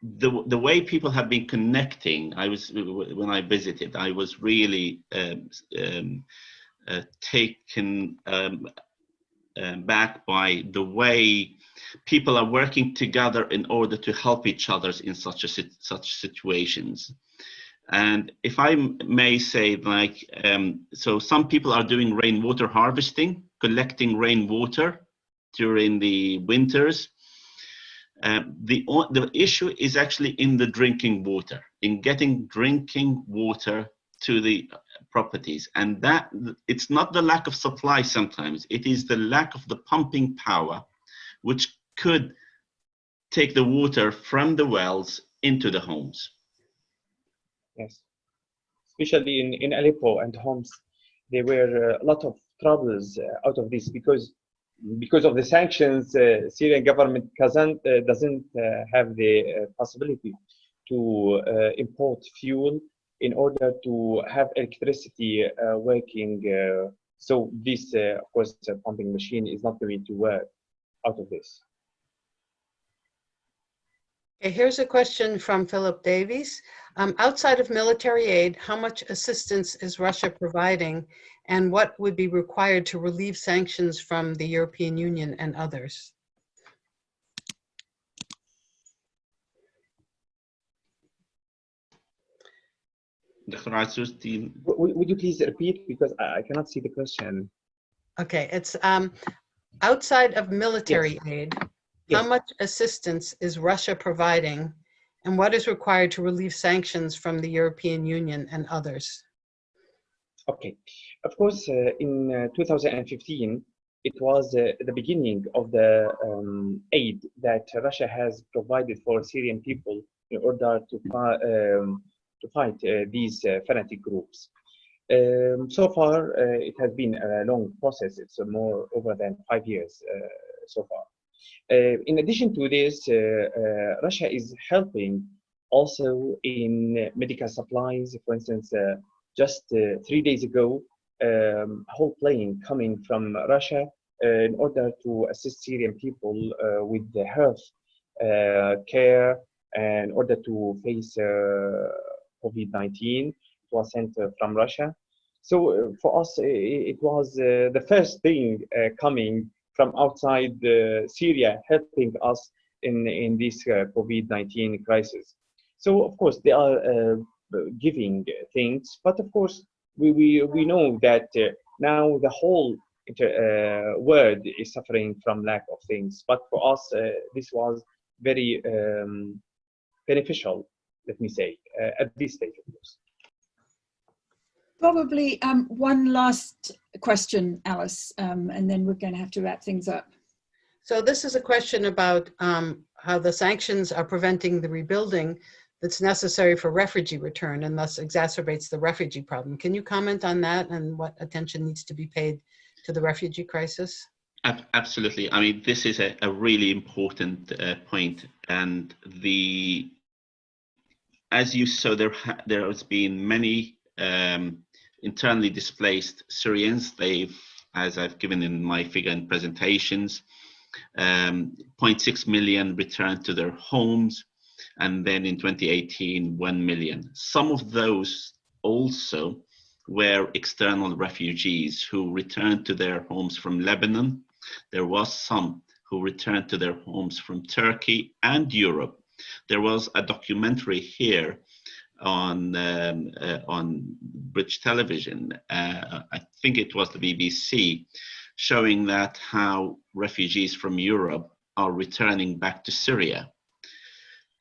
C: the, the way people have been connecting, I was, when I visited, I was really um, um, uh, taken um, um, back by the way people are working together in order to help each other in such a such situations. And if I may say like um, so some people are doing rainwater harvesting collecting rainwater during the winters. Um, the the issue is actually in the drinking water in getting drinking water to the properties. And that it's not the lack of supply sometimes. It is the lack of the pumping power which could take the water from the wells into the homes.
B: Yes, especially in, in Aleppo and Homs, there were a lot of troubles uh, out of this because because of the sanctions. Uh, Syrian government doesn't uh, doesn't uh, have the uh, possibility to uh, import fuel in order to have electricity uh, working. Uh, so this, uh, of course, pumping machine is not going to work out of this.
D: Okay, here's a question from Philip Davies. Um, outside of military aid, how much assistance is Russia providing and what would be required to relieve sanctions from the European Union and others?
C: Dr. Azuz, do you-
B: W- w- Would you please repeat because I I cannot see the question.
D: Okay, it's um, outside of military aid, how much assistance is Russia providing and what is required to relieve sanctions from the European Union and others?
B: Okay, of course, uh, in uh, 2015, it was uh, the beginning of the um, aid that Russia has provided for Syrian people in order to, fi- um, to fight uh, these uh, fanatic groups. Um, so far, uh, it has been a long process. It's more over than five years so far. In addition to this, Russia is helping also in medical supplies. For instance, just three days ago, um, a whole plane coming from Russia uh, in order to assist Syrian people uh, with the health uh, care and in order to face COVID-19. It was sent uh, from Russia. So uh, for us, it was uh, the first thing coming from outside Syria, helping us in, in this uh, COVID-19 crisis. So of course, they are giving things, but of course, we, we, we know that now the whole uh, world is suffering from lack of things. But for us, uh, this was very um, beneficial, let me say, uh, at this stage, of course.
A: Probably um, one last question, Alice, um, and then we're going to have to wrap things up.
D: So this is a question about um, how the sanctions are preventing the rebuilding that's necessary for refugee return and thus exacerbates the refugee problem. Can you comment on that and what attention needs to be paid to the refugee crisis?
C: Ab- Absolutely. I mean, this is a, a really important uh, point, and the as you saw, there ha- there has been many um, internally displaced Syrians. They've, as I've given in my figure in presentations, um, 0.6 million returned to their homes, and then in 2018, 1 million. Some of those also were external refugees who returned to their homes from Lebanon. There was some who returned to their homes from Turkey and Europe. There was a documentary here on um, uh, on British television. Uh, I think it was the BBC, showing that how refugees from Europe are returning back to Syria.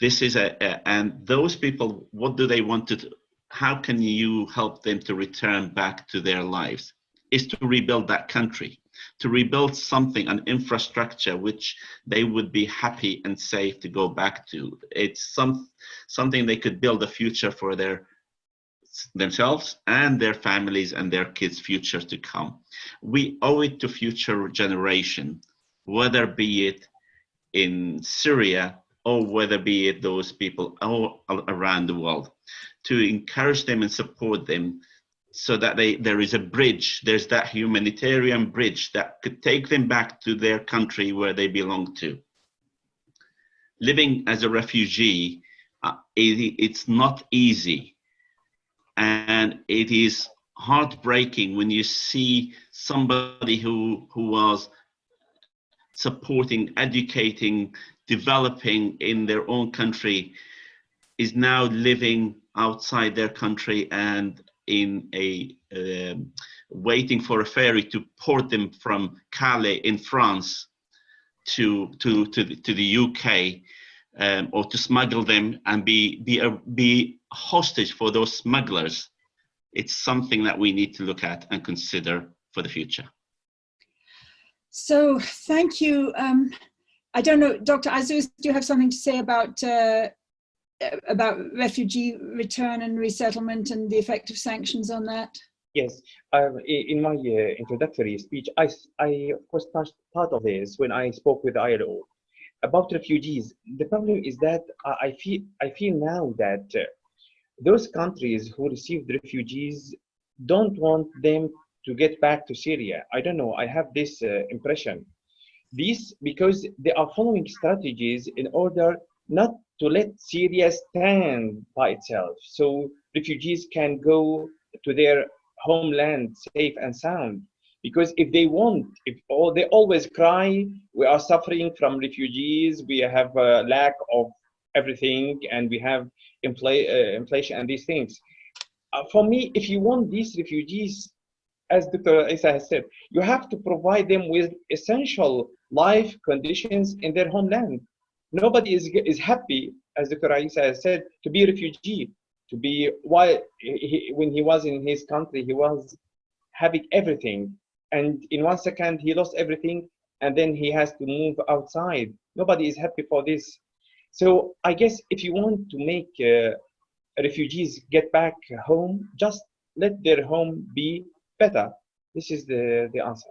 C: This is a, a and those people, what do they want to? do? How can you help them to return back to their lives? Is to rebuild that country, to rebuild something, an infrastructure which they would be happy and safe to go back to. It's some something they could build a future for their themselves and their families and their kids' future to come. We owe it to future generation, whether be it in Syria or whether be it those people all around the world, to encourage them and support them so that they, there is a bridge, there's that humanitarian bridge that could take them back to their country where they belong to. Living as a refugee, uh, it, it's not easy. And it is heartbreaking when you see somebody who, who was supporting, educating, developing in their own country is now living outside their country and in a um, waiting for a ferry to port them from Calais in France to to to the, to the UK um, or to smuggle them and be be a be hostage for those smugglers. It's something that we need to look at and consider for the future.
A: So thank you. Um, I don't know, Dr. Azuz, do you have something to say about uh, about refugee return and resettlement and the effect of sanctions on that?
B: Yes, um, in my uh, introductory speech, I, of course touched part of this when I spoke with ILO about refugees. The problem is that I I feel I feel now that uh, those countries who received refugees don't want them to get back to Syria. I don't know. I have this uh, impression. This because they are following strategies in order not to let Syria stand by itself so refugees can go to their homeland safe and sound. Because if they want, if all they always cry, we are suffering from refugees, we have a lack of everything, and we have infl uh, inflation and these things. Uh, for me, if you want these refugees, as Dr. Isa has said, you have to provide them with essential life conditions in their homeland. Nobody is, is happy, as the Quran has said, to be a refugee, to be, why, he, when he was in his country, he was having everything. And in one second, he lost everything, and then he has to move outside. Nobody is happy for this. So I guess if you want to make uh, refugees get back home, just let their home be better. This is the, the answer.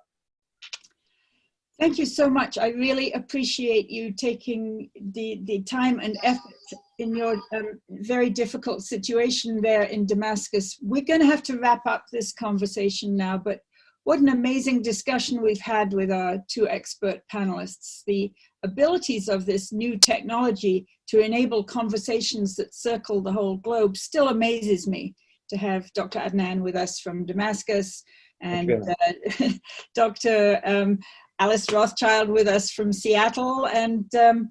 A: Thank you so much. I really appreciate you taking the, the time and effort in your um, very difficult situation there in Damascus. We're going to have to wrap up this conversation now, but what an amazing discussion we've had with our two expert panelists. The abilities of this new technology to enable conversations that circle the whole globe still amazes me to have Dr. Adnan with us from Damascus and uh, *laughs* Dr. Um, Alice Rothchild with us from Seattle and um,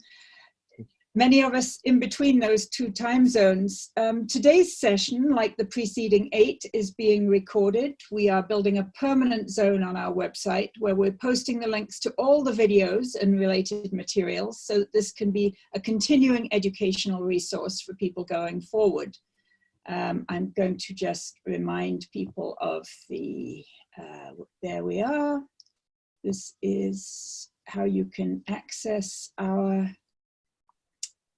A: many of us in between those two time zones. Um, today's session, like the preceding eight, is being recorded. We are building a permanent zone on our website where we're posting the links to all the videos and related materials so that this can be a continuing educational resource for people going forward. Um, I'm going to just remind people of the, uh, there we are. This is how you can access our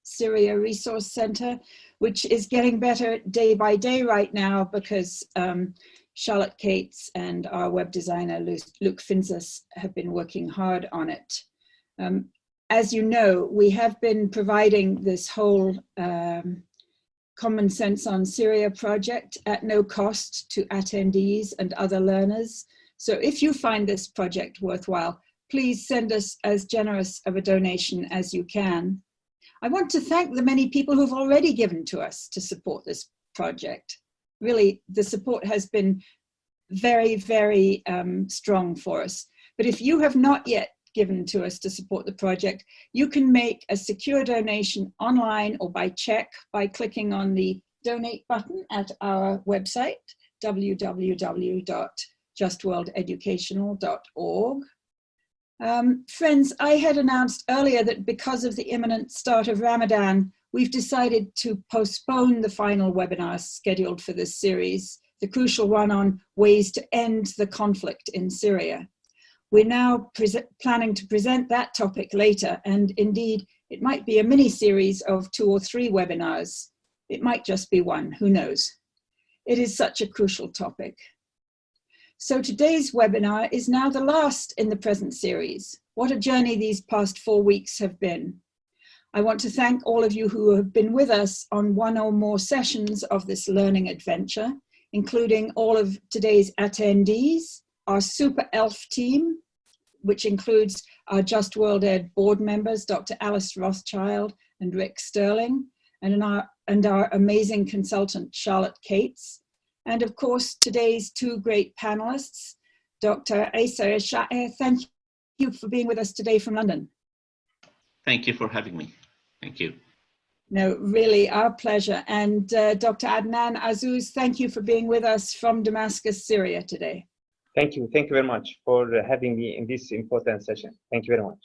A: Syria Resource Center, which is getting better day by day right now because um, Charlotte Cates and our web designer Luke Finzas have been working hard on it. Um, as you know, we have been providing this whole um, Common Sense on Syria project at no cost to attendees and other learners. So if you find this project worthwhile, please send us as generous of a donation as you can. I want to thank the many people who've already given to us to support this project. Really, the support has been very, very um, strong for us. But if you have not yet given to us to support the project, you can make a secure donation online or by check by clicking on the donate button at our website, www.justworldeducational.org. Um, friends, I had announced earlier that because of the imminent start of Ramadan, we've decided to postpone the final webinar scheduled for this series, the crucial one on ways to end the conflict in Syria. We're now planning to present that topic later, and indeed, it might be a mini series of two or three webinars. It might just be one, who knows. It is such a crucial topic. So today's webinar is now the last in the present series. What a journey these past four weeks have been. I want to thank all of you who have been with us on one or more sessions of this learning adventure, including all of today's attendees, our super ELF team, which includes our Just World Ed board members, Dr. Alice Rothchild and Rick Sterling, and our, and our amazing consultant, Charlotte Cates, and of course, today's two great panelists, Dr. Asa Sha'er, thank you for being with us today from London.
C: Thank you for having me. Thank you.
A: No, really, our pleasure. And uh, Dr. Adnan Azuz, thank you for being with us from Damascus, Syria today.
B: Thank you. Thank you very much for having me in this important session. Thank you very much.